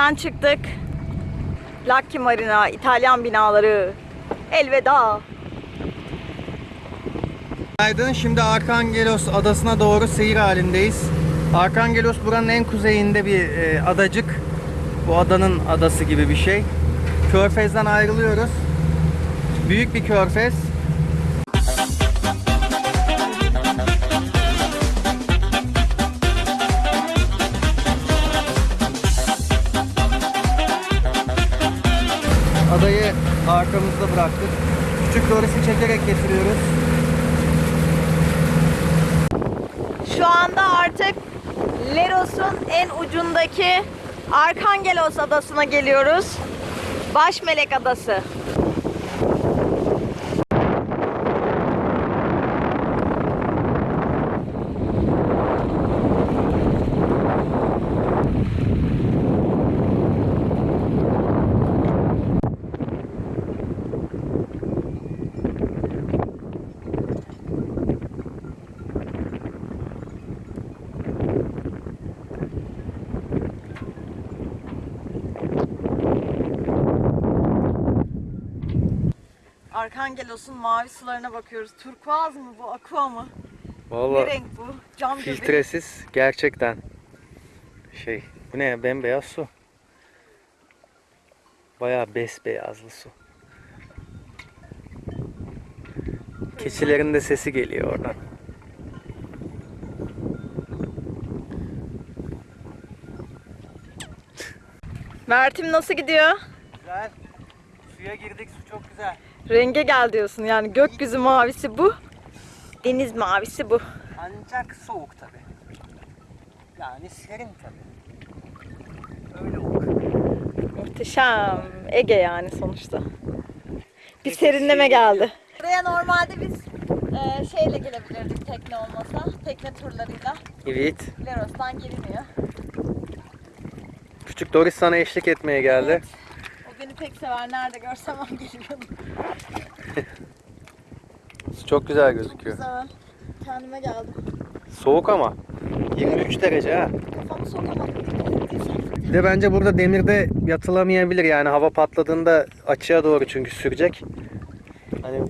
Köyden çıktık. Lucky Marina, İtalyan binaları. Elveda. Günaydın. Şimdi Arkangelos adasına doğru seyir halindeyiz. Arkangelos buranın en kuzeyinde bir e, adacık. Bu adanın adası gibi bir şey. Körfez'den ayrılıyoruz. Büyük bir körfez. Arkamızda bıraktık. Küçük Doris'i çekerek getiriyoruz. Şu anda artık Leros'un en ucundaki Arkangelos adasına geliyoruz. Başmelek Adası. Arkangelos'un mavi sularına bakıyoruz. Turkuaz mı bu, aqua mı? Ne Vallahi renk bu? Cam gibi. filtresiz gerçekten şey. Bu ne ya? Bembeyaz su. Bayağı besbeyazlı su. Keçilerin de sesi geliyor oradan. Mert'im nasıl gidiyor? Güzel. Suya girdik. Su çok güzel. Renge gel diyorsun yani gökyüzü mavisi bu. Deniz mavisi bu. Ancak soğuk tabi. Yani serin tabi. Öyle olur. Muhteşem. Ege yani sonuçta. Bir Peki, serinleme şey geldi. Buraya normalde biz e, şeyle gelebilirdik tekne olmasa. Tekne turlarıyla. Evet. Leros'tan geliniyor. Küçük Doris sana eşlik etmeye geldi. Evet. Pek sever. Nerede görsem o geliyordu. Su çok güzel gözüküyor. Güzel. Kendime geldim. Soğuk ama. 23 derece ha. Kafamı sokamadım. Bir de bence burada demirde yatılamayabilir yani hava patladığında açığa doğru çünkü sürecek. Hani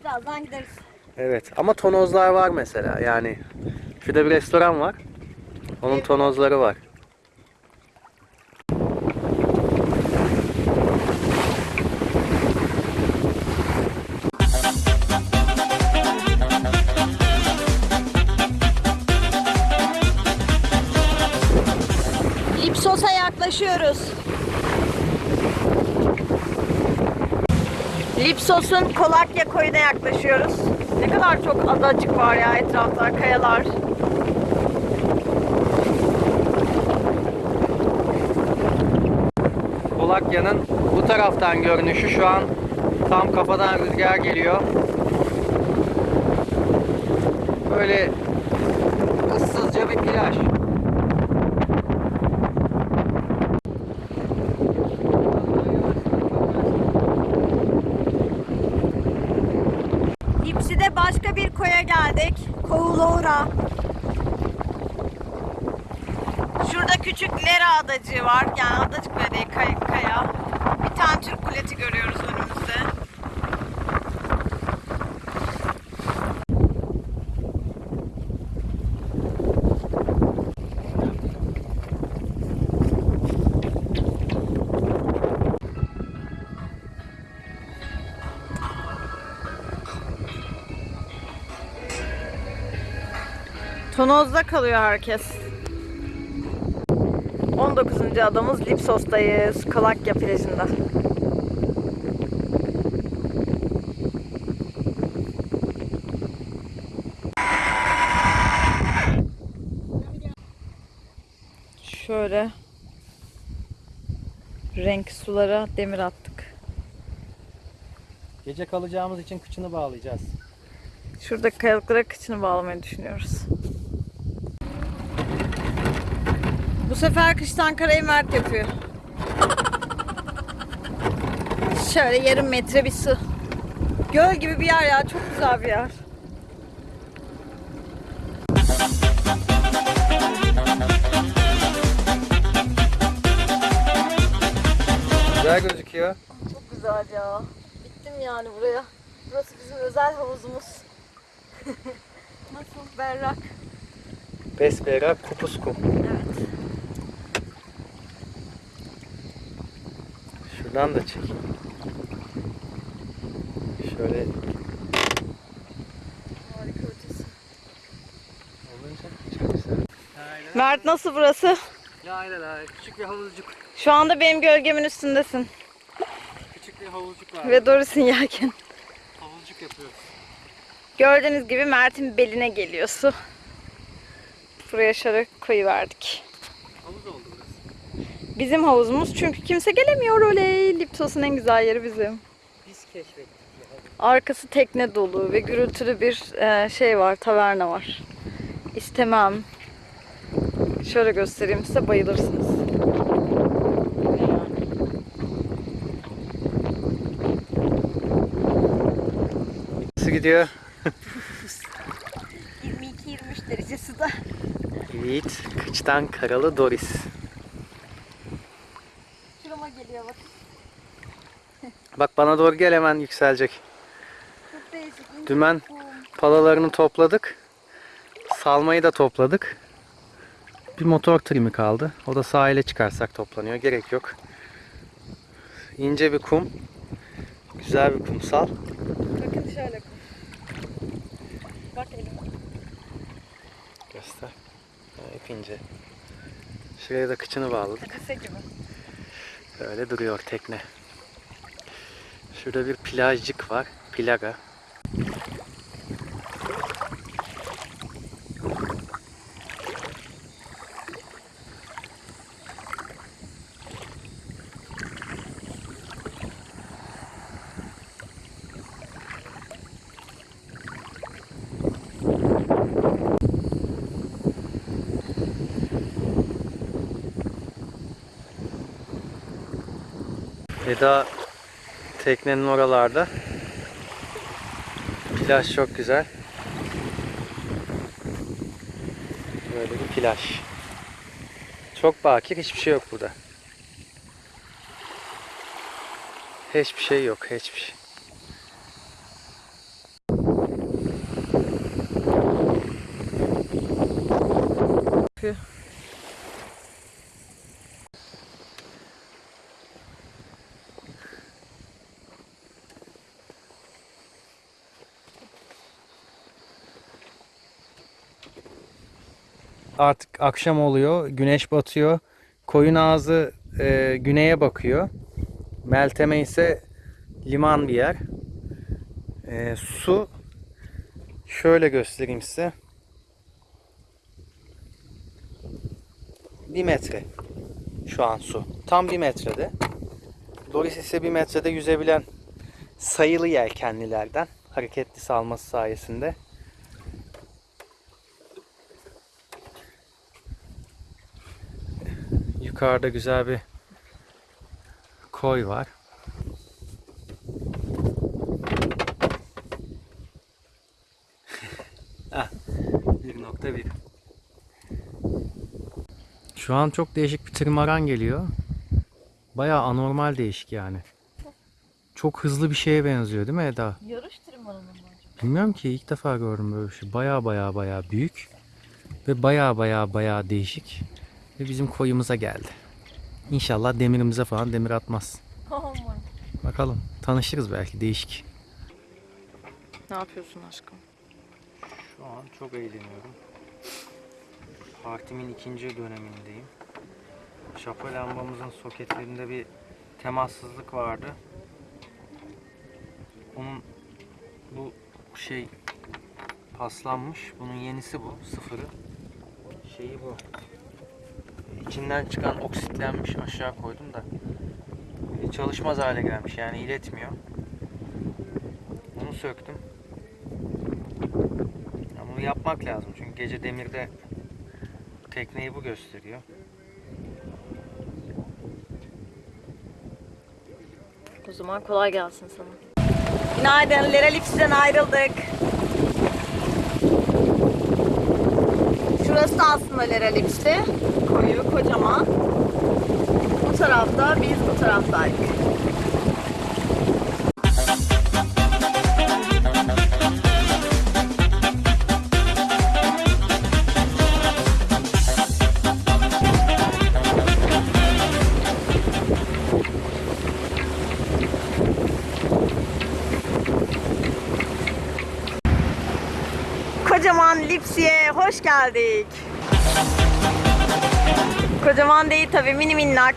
Birazdan gideriz. evet ama tonozlar var mesela yani. Şurada bir restoran var. Onun tonozları var. Yaklaşıyoruz. Lipsos'un Kolakya koyuna yaklaşıyoruz. Ne kadar çok adacık var ya etrafta, kayalar. Kolakya'nın bu taraftan görünüşü şu an tam kafadan rüzgar geliyor. Böyle ıssızca bir plaj. Başka bir koya geldik. Koğulora. Şurada küçük Lera adacığı var. Yani adacık bile değil, kay- kaya. Bir tane Türk kuleti görüyoruz önümüzde. Tonoz'da kalıyor herkes. 19. adamız Lipsos'tayız. Kalakya plajında. Şöyle renk sulara demir attık. Gece kalacağımız için kıçını bağlayacağız. Şuradaki kayalıklara kıçını bağlamayı düşünüyoruz. Bu sefer kıştan karayı Mert yapıyor. Şöyle yarım metre bir su. Göl gibi bir yer ya. Çok güzel bir yer. Güzel gözüküyor. Çok güzel ya. Gittim yani buraya. Burası bizim özel havuzumuz. Nasıl berrak. Besbera kupus kum. Evet. Şuradan da çekeyim. Şöyle Harika ötesi. Mert nasıl burası? La la la küçük bir havuzcuk. Şu anda benim gölgemin üstündesin. Küçük bir havuzcuk var. Ve Doris'in yelken. Havuzcuk yapıyoruz. Gördüğünüz gibi Mert'in beline geliyor su. Buraya şöyle koyuverdik. Burası. Bizim havuzumuz çünkü kimse gelemiyor oley. Liptos'un en güzel yeri bizim. Biz keşfettik. Arkası tekne dolu ve gürültülü bir e, şey var, taverna var. İstemem. Şöyle göstereyim size bayılırsınız. Nasıl gidiyor? 22-23 derece suda. Yiğit, kıçtan karalı Doris. Şurama geliyor bak. Bak bana doğru gel hemen yükselecek. Dümen palalarını topladık. Salmayı da topladık. Bir motor trimi kaldı. O da sahile çıkarsak toplanıyor. Gerek yok. İnce bir kum. Güzel bir kumsal. Bakın şöyle kum. Bak elime. Göster. Ha, ip ince. Şuraya da kıçını bağladık. Lise gibi. Öyle duruyor tekne. Şurada bir plajcık var. Plaga. Eda teknenin oralarda. Plaj çok güzel. Böyle bir plaj. Çok bakir hiçbir şey yok burada. Hiçbir şey yok, hiçbir şey. Artık akşam oluyor, güneş batıyor. Koyun ağzı e, güneye bakıyor. Melteme ise liman bir yer. E, su şöyle göstereyim size. Bir metre şu an su. Tam bir metrede. Doris ise bir metrede yüzebilen sayılı yelkenlilerden hareketli salması sayesinde. Yukarıda güzel bir koy var. ah, 1.1 Şu an çok değişik bir trimaran geliyor. Bayağı anormal değişik yani. Çok hızlı bir şeye benziyor değil mi Eda? Yarış trimanı mı acaba? Bilmiyorum ki ilk defa gördüm böyle bir şey. Baya baya baya büyük ve baya baya baya değişik ve bizim koyumuza geldi. İnşallah demirimize falan demir atmaz. Aman. Bakalım tanışırız belki değişik. Ne yapıyorsun aşkım? Şu an çok eğleniyorum. Partimin ikinci dönemindeyim. Şapa lambamızın soketlerinde bir temassızlık vardı. Onun bu şey paslanmış. Bunun yenisi bu. Sıfırı. Şeyi bu. İçinden çıkan oksitlenmiş aşağı koydum da e, çalışmaz hale gelmiş yani iletmiyor. Onu söktüm. Ya bunu yapmak lazım çünkü gece demirde tekneyi bu gösteriyor. O zaman kolay gelsin sana. Günaydın. Lera Lips'ten ayrıldık. Şurası da aslında Lera Koyu, kocaman. o tarafta, biz bu taraftaydık. Kocaman Lipsi'ye hoş geldik. Kocaman değil tabii mini minnak.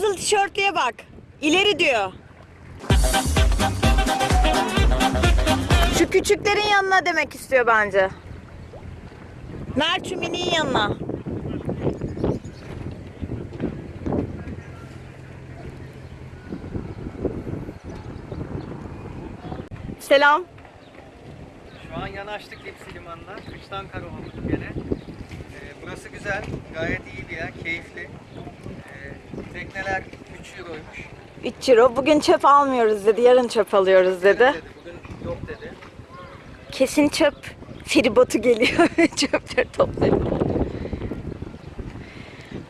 Kırmızı tişörtlüye bak. İleri diyor. Şu küçüklerin yanına demek istiyor bence. Mert şu mini'nin yanına. Selam. Şu an yanaştık Lipsi Limanı'na. Kıştan karaladık gene. Ee, burası güzel. Gayet iyi bir yer. Keyifli. Tekneler 3 euroymuş. 3 euro. Bugün çöp almıyoruz dedi. Yarın çöp alıyoruz dedi. Dedi, bugün yok dedi. Kesin çöp feribotu geliyor çöpleri toplayıp.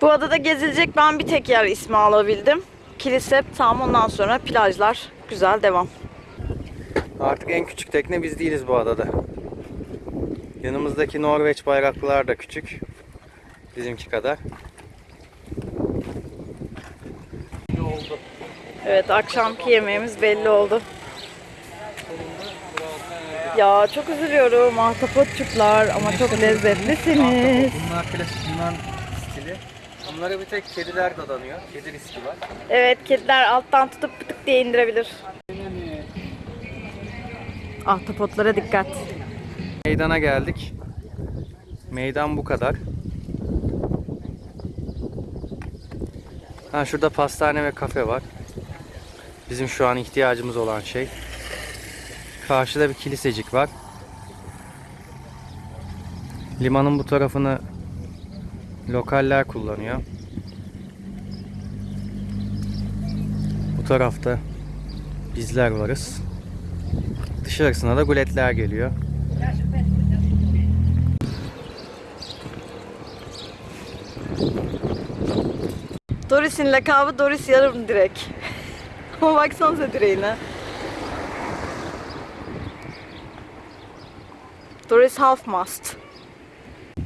Bu adada gezilecek ben bir tek yer ismi alabildim. Kilise tam ondan sonra plajlar. Güzel devam. Artık en küçük tekne biz değiliz bu adada. Yanımızdaki Norveç bayraklılar da küçük. Bizimki kadar. Evet akşamki yemeğimiz belli oldu. Ya çok üzülüyorum ahtapotçuklar ama çok lezzetlisiniz. Bunlar klasik Yunan stili. Bunlara bir tek kediler dadanıyor. Kedi riski var. Evet kediler alttan tutup pıtık diye indirebilir. Ahtapotlara dikkat. Meydana geldik. Meydan bu kadar. Ha şurada pastane ve kafe var. Bizim şu an ihtiyacımız olan şey. Karşıda bir kilisecik var. Limanın bu tarafını lokaller kullanıyor. Bu tarafta bizler varız. Dışarısına da guletler geliyor. Doris'in lakabı Doris yarım direk. Ama baksanıza direğine. Doris half mast.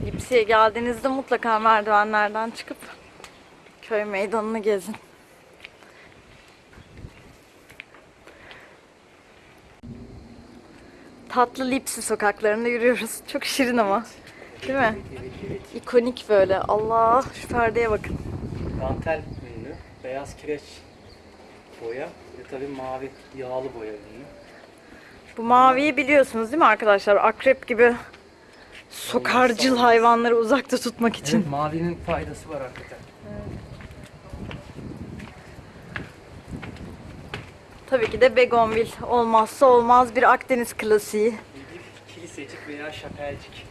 Lipsi'ye geldiğinizde mutlaka merdivenlerden çıkıp köy meydanını gezin. Tatlı Lipsi sokaklarında yürüyoruz. Çok şirin ama. Değil mi? İkonik böyle. Allah şu perdeye bakın. Dantel ünlü, beyaz kireç boya ve tabii mavi yağlı boya ünlü. Bu maviyi biliyorsunuz değil mi arkadaşlar? Akrep gibi sokarcıl hayvanları uzakta tutmak için. Evet, mavinin faydası var hakikaten. Tabii ki de begonvil olmazsa olmaz bir Akdeniz klasiği. Kilisecik veya şapelcik.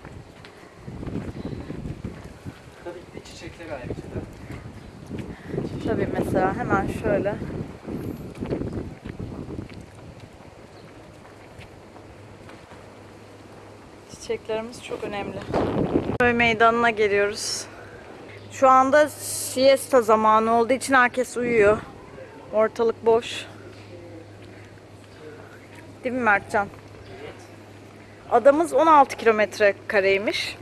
Tabii ki de çiçekler ayrıca da. Tabii mesela hemen şöyle. Çiçeklerimiz çok önemli. Köy meydanına geliyoruz. Şu anda siesta zamanı olduğu için herkes uyuyor. Ortalık boş. Değil mi Mertcan? Adamız 16 kilometre kareymiş.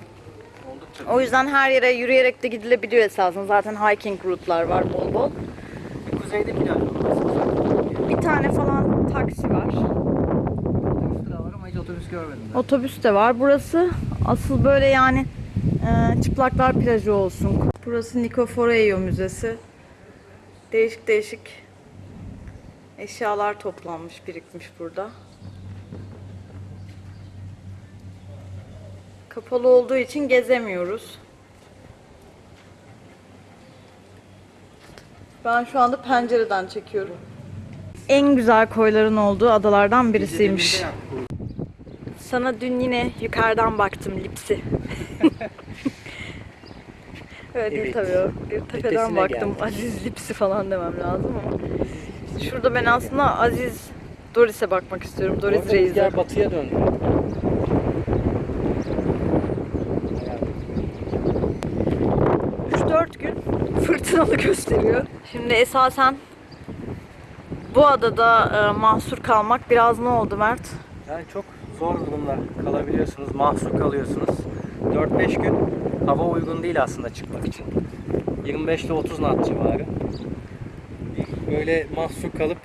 O yüzden her yere yürüyerek de gidilebiliyor esasında. Zaten hiking rootlar var bol bol. Kuzeyde var. Bir tane falan taksi var. Otobüs de var ama hiç otobüs görmedim ben. Otobüs de var. Burası asıl böyle yani e, çıplaklar plajı olsun. Burası Nicoforeio Müzesi. Değişik değişik eşyalar toplanmış, birikmiş burada. Kapalı olduğu için gezemiyoruz. Ben şu anda pencereden çekiyorum. En güzel koyların olduğu adalardan birisiymiş. Sana dün yine yukarıdan baktım lipsi. Öyle değil Evet. tabii o. Bir tepeden baktım. geldi. Aziz lipsi falan demem lazım ama. Şurada ben aslında Aziz Doris'e bakmak istiyorum. Doris Reis'e. batıya döndü. 3-4 gün fırtınalı gösteriyor. Şimdi esasen bu adada e, mahsur kalmak biraz ne oldu Mert? Yani çok zor durumda kalabiliyorsunuz, mahsur kalıyorsunuz. 4-5 gün hava uygun değil aslında çıkmak için. 25 ile 30 knot civarı. Böyle mahsur kalıp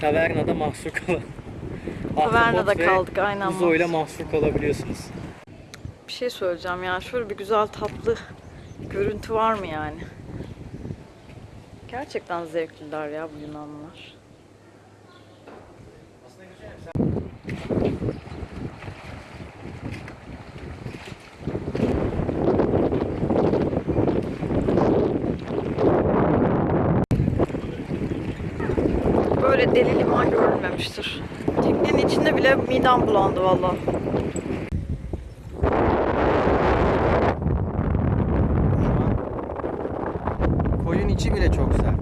tavernada mahsur kalıp Tavernada kaldık, aynen Uzoyla mahsur. mahsur kalabiliyorsunuz. Bir şey söyleyeceğim ya. Şöyle bir güzel tatlı görüntü var mı yani? Gerçekten zevkliler ya bu Yunanlılar. Deli liman görülmemiştir. Teknenin içinde bile midem bulandı an koyun içi bile çok sert.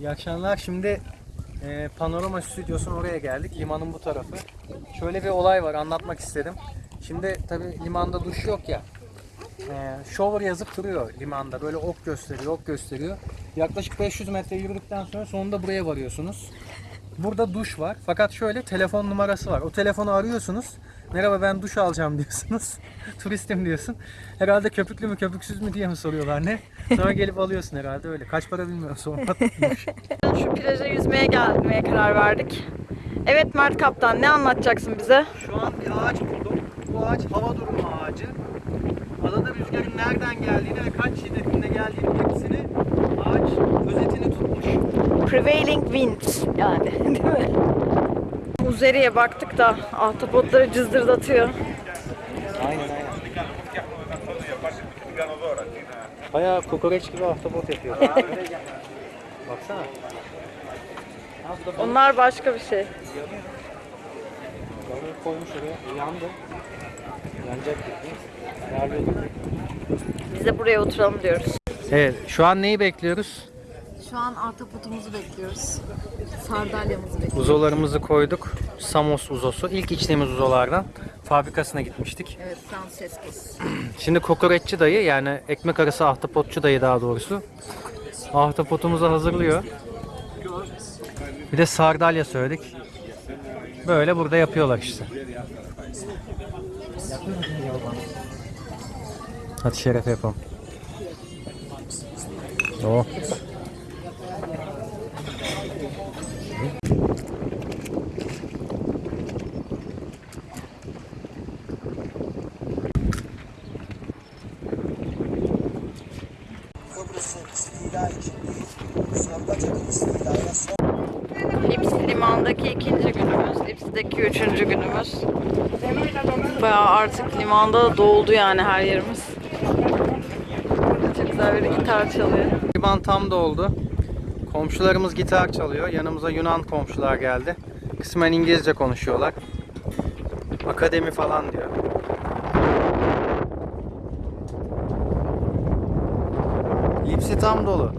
İyi akşamlar. Şimdi e, Panorama Stüdyosu'nun oraya geldik. Limanın bu tarafı. Şöyle bir olay var anlatmak istedim. Şimdi tabi limanda duş yok ya. E, shower yazıp duruyor limanda. Böyle ok gösteriyor, ok gösteriyor. Yaklaşık 500 metre yürüdükten sonra sonunda buraya varıyorsunuz. Burada duş var. Fakat şöyle telefon numarası var. O telefonu arıyorsunuz. Merhaba ben duş alacağım diyorsunuz. Turistim diyorsun. Herhalde köpüklü mü köpüksüz mü diye mi soruyorlar ne? Sonra gelip alıyorsun herhalde öyle. Kaç para bilmiyorum sonra. Şu plaja yüzmeye gelmeye karar verdik. Evet Mert Kaptan ne anlatacaksın bize? Şu an bir ağaç buldum. Bu ağaç hava durumu ağacı. Adada rüzgarın nereden geldiğini ve kaç şiddetinde geldiğini hepsini ağaç özetini tutmuş. Prevailing wind yani değil mi? Uzeriye baktık da ahtapotları cızdırdatıyor. Aynen aynen. Bayağı kokoreç gibi ahtapot yapıyor. Baksana. Onlar başka bir şey. balığı koymuş oraya. Yandı. Biz de buraya oturalım diyoruz. Evet, şu an neyi bekliyoruz? Şu an ahtapotumuzu bekliyoruz. Sardalyamızı bekliyoruz. Uzolarımızı koyduk. Samos uzosu. İlk içtiğimiz uzolardan. Fabrikasına gitmiştik. Evet Francescos. Şimdi kokoreççi dayı yani ekmek arası ahtapotçu dayı daha doğrusu. Ahtapotumuzu hazırlıyor. Bir de sardalya söyledik. Böyle burada yapıyorlar işte. От Шерри Тэппл. О. Kıbrıs'ın istila içindeyiz. Sarbacan'ın istilaya son limandaki ikinci günümüz, Lipsi'deki üçüncü günümüz. Bayağı artık limanda doldu yani her yerimiz. Burada çok güzel bir gitar çalıyor. Liman tam doldu. Komşularımız gitar çalıyor. Yanımıza Yunan komşular geldi. Kısmen İngilizce konuşuyorlar. Akademi falan diyor. Lipsi tam dolu.